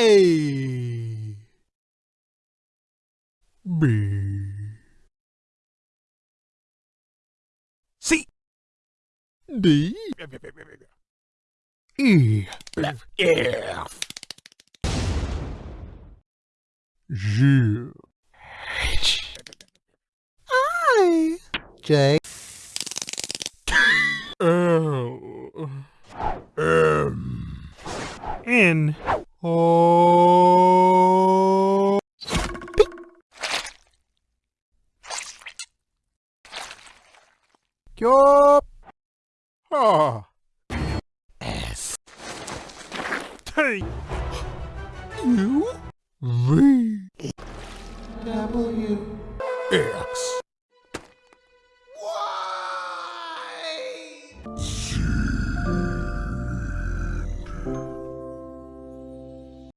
A. B. C. D. E. F. G. H. I. J. L. M. N O P Q R S T U V W